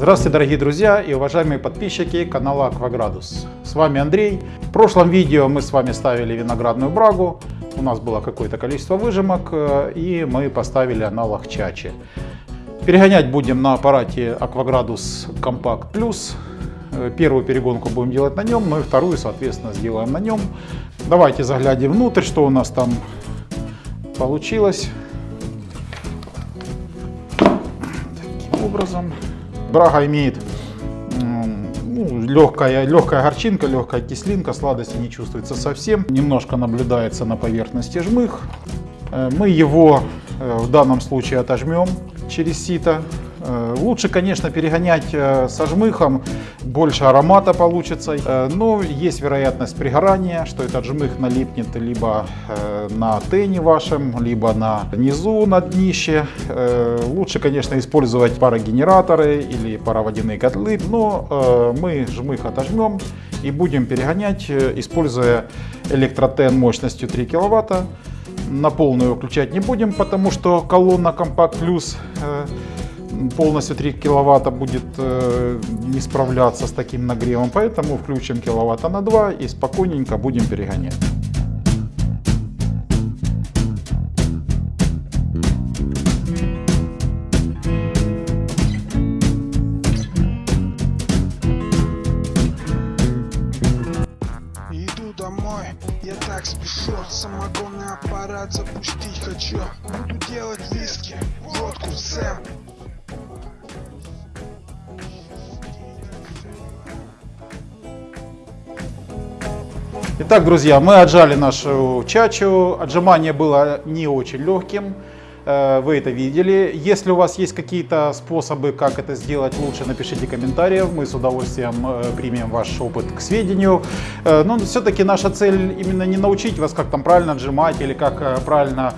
Здравствуйте, дорогие друзья и уважаемые подписчики канала Акваградус. С вами Андрей. В прошлом видео мы с вами ставили виноградную брагу. У нас было какое-то количество выжимок э, и мы поставили аналог чачи. Перегонять будем на аппарате Акваградус Compact Plus. Э, первую перегонку будем делать на нем, ну и вторую, соответственно, сделаем на нем. Давайте заглянем внутрь, что у нас там получилось. Таким образом. Брага имеет легкая, легкая горчинка, легкая кислинка, сладости не чувствуется совсем. Немножко наблюдается на поверхности жмых. Э, мы его э, в данном случае отожмем через сито. Э, лучше, конечно, перегонять э, со жмыхом, больше аромата получится, э, но есть вероятность пригорания, что этот жмых налипнет либо на тене вашем, либо на низу, на днище. Лучше, конечно, использовать парогенераторы или пароводяные котлы, но мы жмых отожмем и будем перегонять, используя электротен мощностью 3 киловатта. На полную включать не будем, потому что колонна Compact Plus полностью 3 киловатта будет э, не справляться с таким нагревом, поэтому включим киловатта на 2 и спокойненько будем перегонять. Иду домой, я так спешу Самогонный аппарат запустить хочу Итак, друзья, мы отжали нашу чачу. Отжимание было не очень легким. Э, вы это видели. Если у вас есть какие-то способы, как это сделать лучше, напишите комментарии. Мы с удовольствием э, примем ваш опыт к сведению. Э, но все-таки наша цель именно не научить вас, как там правильно отжимать или как правильно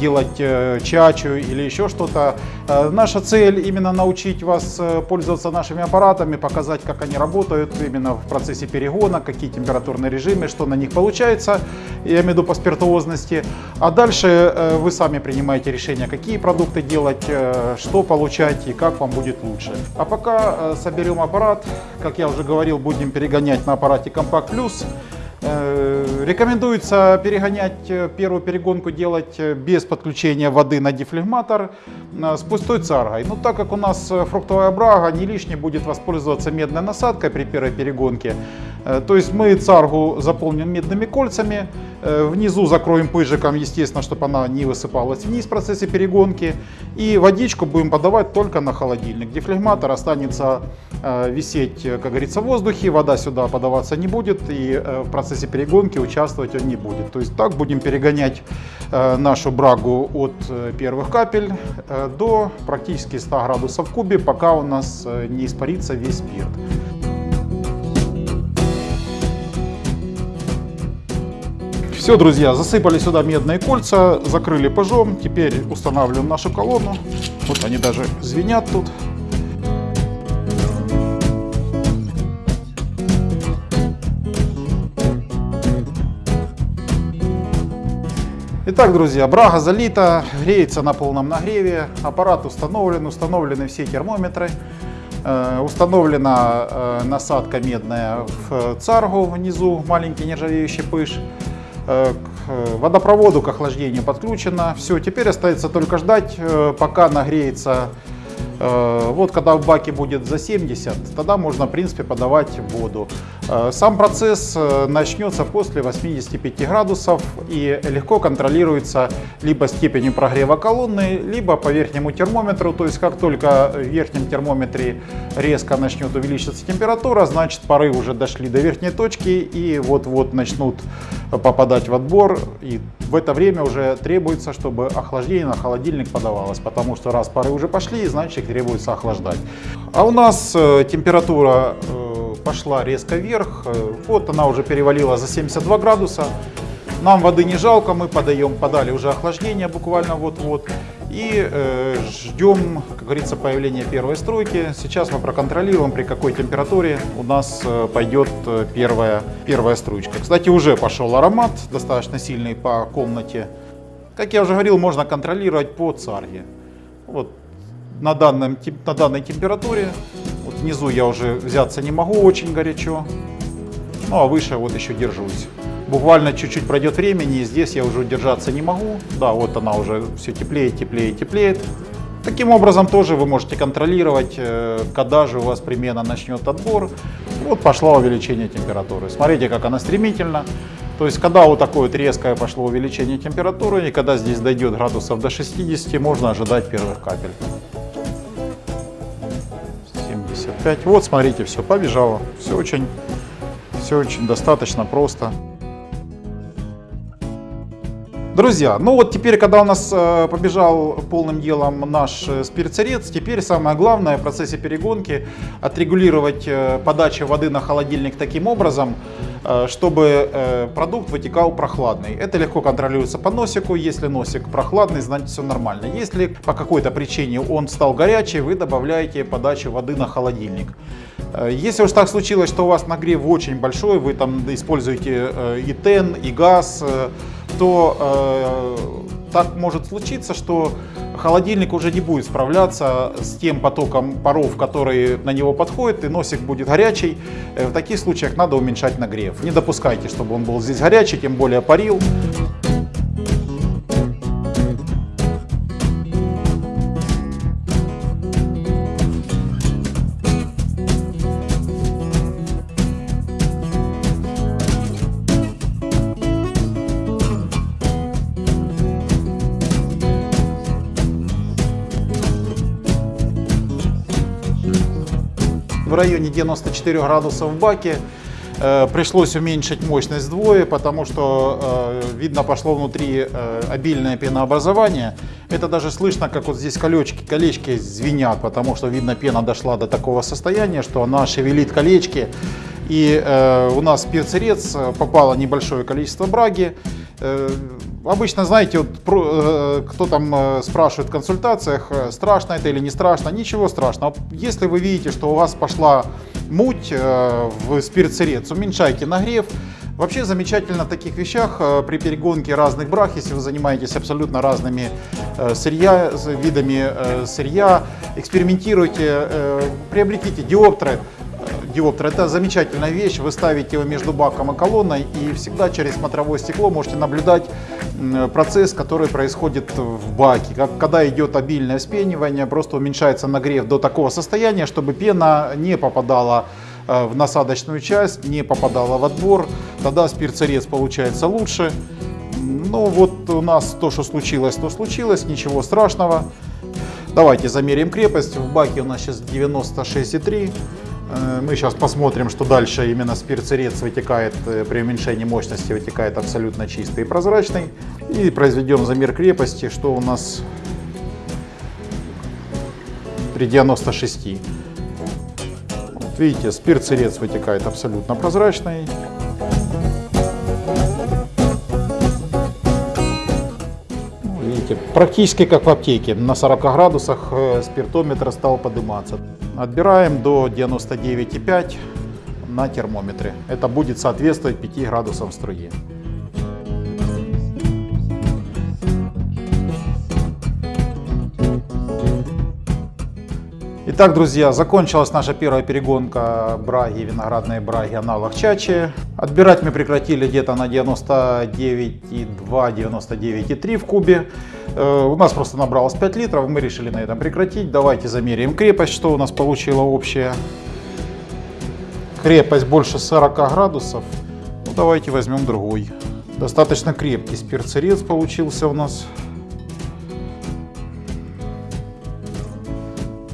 делать чачу или еще что-то. Наша цель именно научить вас пользоваться нашими аппаратами, показать, как они работают именно в процессе перегона, какие температурные режимы, что на них получается, я имею в виду по спиртуозности. А дальше вы сами принимаете решение какие продукты делать, э, что получать и как вам будет лучше. А пока э, соберем аппарат, как я уже говорил, будем перегонять на аппарате Compact Plus. Э, рекомендуется перегонять первую перегонку делать без подключения воды на дефлегматор с пустой царгой. Но так как у нас фруктовая брага, не лишне будет воспользоваться медной насадкой при первой перегонке. То есть мы царгу заполним медными кольцами, Э, внизу закроем пыжиком, естественно, чтобы она не высыпалась вниз в процессе перегонки. И водичку будем подавать только на холодильник. Дефлегматор останется э, висеть, как говорится, в воздухе. Вода сюда подаваться не будет. И э, в процессе перегонки участвовать он не будет. То есть так будем перегонять нашу брагу от первых капель до практически 100 градусов в кубе, пока у нас не испарится весь спирт. Все, друзья, засыпали сюда медные кольца, закрыли пыжом. Теперь устанавливаем нашу колонну. Вот они даже звенят тут. Итак, друзья, брага залита, греется на полном нагреве, аппарат установлен, установлены все термометры, э, установлена э, насадка медная в царгу внизу, маленький нержавеющий пыш. Э, к водопроводу, к охлаждению подключено. Все, теперь остается только ждать, пока нагреется вот когда в баке будет за 70, тогда можно в принципе подавать воду. Э, сам процесс э, начнется после 85 градусов и легко контролируется либо степенью прогрева колонны, либо по верхнему термометру. То есть как только в верхнем термометре резко начнет увеличиваться температура, значит пары уже дошли до верхней точки и вот-вот начнут попадать в отбор. И в это время уже требуется, чтобы охлаждение на холодильник подавалось, потому что раз пары уже пошли, значит требуется охлаждать. А у нас э, температура э, пошла резко вверх, э, вот она уже перевалила за 72 градуса. Нам воды не жалко, мы подаем, подали уже охлаждение буквально вот-вот. И э, ждем, как говорится, появления первой стройки. Сейчас мы проконтролируем, при какой температуре у нас э, пойдет первая, первая стручка. Кстати, уже пошел аромат, достаточно сильный по комнате. Как я уже говорил, можно контролировать по царге. Вот на, данном, на данной температуре. Вот внизу я уже взяться не могу, очень горячо. Ну а выше вот еще держусь. Буквально чуть-чуть пройдет времени, и здесь я уже удержаться не могу. Да, вот она уже все теплеет, теплеет, теплеет. Таким образом тоже вы можете контролировать, э, когда же у вас примерно начнет отбор. Вот пошло увеличение температуры. Смотрите, как она стремительно. То есть, когда вот такое вот резкое пошло увеличение температуры, и когда здесь дойдет градусов до 60, можно ожидать первых капель. 75. Вот, смотрите, все побежало. Все очень, все очень достаточно просто. Друзья, ну вот теперь, когда у нас э, побежал полным делом наш э, спирцерец, теперь самое главное в процессе перегонки отрегулировать э, подачу воды на холодильник таким образом, чтобы продукт вытекал прохладный. Это легко контролируется по носику. Если носик прохладный, значит все нормально. Если по какой-то причине он стал горячий, вы добавляете подачу воды на холодильник. Если уж так случилось, что у вас нагрев очень большой, вы там используете и тен, и газ, то э, так может случиться, что холодильник уже не будет справляться с тем потоком паров, который на него подходит, и носик будет горячий. В таких случаях надо уменьшать нагрев. Не допускайте, чтобы он был здесь горячий, тем более парил. В районе 94 градусов в баке. Э, пришлось уменьшить мощность вдвое, потому что э, видно пошло внутри э, обильное пенообразование. Это даже слышно, как вот здесь колечки, колечки звенят, потому что видно пена дошла до такого состояния, что она шевелит колечки. И у нас в перцерец попало небольшое количество браги. Э, обычно, знаете, вот, про, э, кто там э, спрашивает в консультациях, страшно это или не страшно, ничего страшного. Если вы видите, что у вас пошла муть в спирт-сырец, уменьшайте нагрев. Вообще замечательно в таких вещах при перегонке разных брах, если вы занимаетесь абсолютно разными сырья, видами сырья, экспериментируйте, приобретите диоптры, диоптер. Это замечательная вещь. Вы ставите его между баком и колонной и всегда через смотровое стекло можете наблюдать процесс, который происходит в баке. Когда идет обильное спенивание, просто уменьшается нагрев до такого состояния, чтобы пена не попадала э, в насадочную часть, не попадала в отбор. Тогда спирцерез получается лучше. Ну вот у нас то, что случилось, то случилось, ничего страшного. Давайте замерим крепость. В баке у нас сейчас 96,3. Э, мы сейчас посмотрим, что дальше именно спирцерец вытекает э, при уменьшении мощности, вытекает абсолютно чистый и прозрачный. И произведем замер крепости, что у нас при 96. Вот видите, спирцерец вытекает абсолютно прозрачный. Видите, практически как в аптеке. На 40 градусах э, спиртометр стал подниматься. Отбираем до 99,5 на термометре. Это будет соответствовать 5 градусам струи. Итак, друзья, закончилась наша первая перегонка браги, виноградной браги, аналог чачи. Отбирать мы прекратили где-то на 99,2-99,3 в кубе. Э, у нас просто набралось 5 литров, мы решили на этом прекратить. Давайте замеряем крепость, что у нас получила общая. Крепость больше 40 градусов. Ну, давайте возьмем другой. Достаточно крепкий спирцерец получился у нас.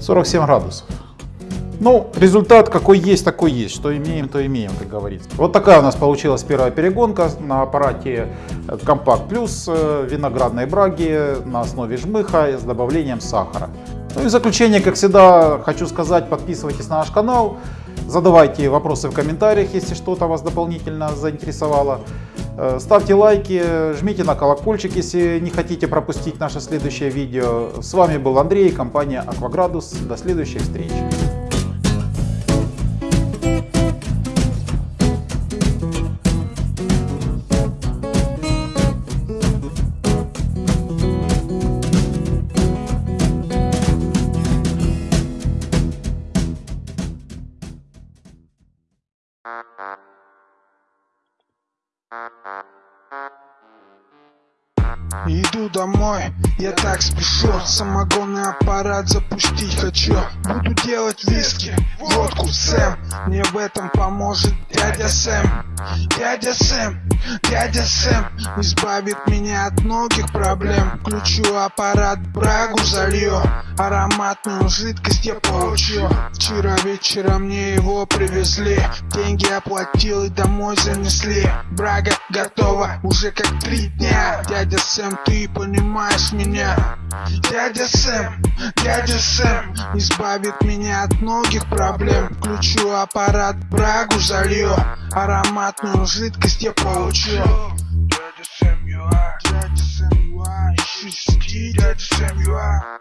47 градусов. Ну, результат какой есть, такой есть. Что имеем, то имеем, как говорится. Вот такая у нас получилась первая перегонка на аппарате Compact Plus виноградной браги на основе жмыха с добавлением сахара. Ну и в заключение, как всегда, хочу сказать, подписывайтесь на наш канал, задавайте вопросы в комментариях, если что-то вас дополнительно заинтересовало. Э, ставьте лайки, жмите на колокольчик, если не хотите пропустить наше следующее видео. С вами был Андрей, компания Акваградус. До следующих встреч. Домой, я так спешу. Самогонный аппарат запустить хочу. Буду делать виски, водку, Сэм Мне в этом поможет дядя Сэм. Дядя Сэм, дядя Сэм Избавит меня от многих проблем. Включу аппарат, брагу залью Ароматную жидкость я получил Вчера вечером мне его привезли Деньги оплатил и домой занесли. Брага готова уже как три дня. Дядя Сэм, ты понимаешь меня Дядя Сэм, дядя Сэм Избавит меня от многих проблем. Включу аппарат, брагу залью Ароматную жидкость я получил Дядя Сэм, ЮА Дядя Сэм, Ищи сети, дядя Сэм, ЮА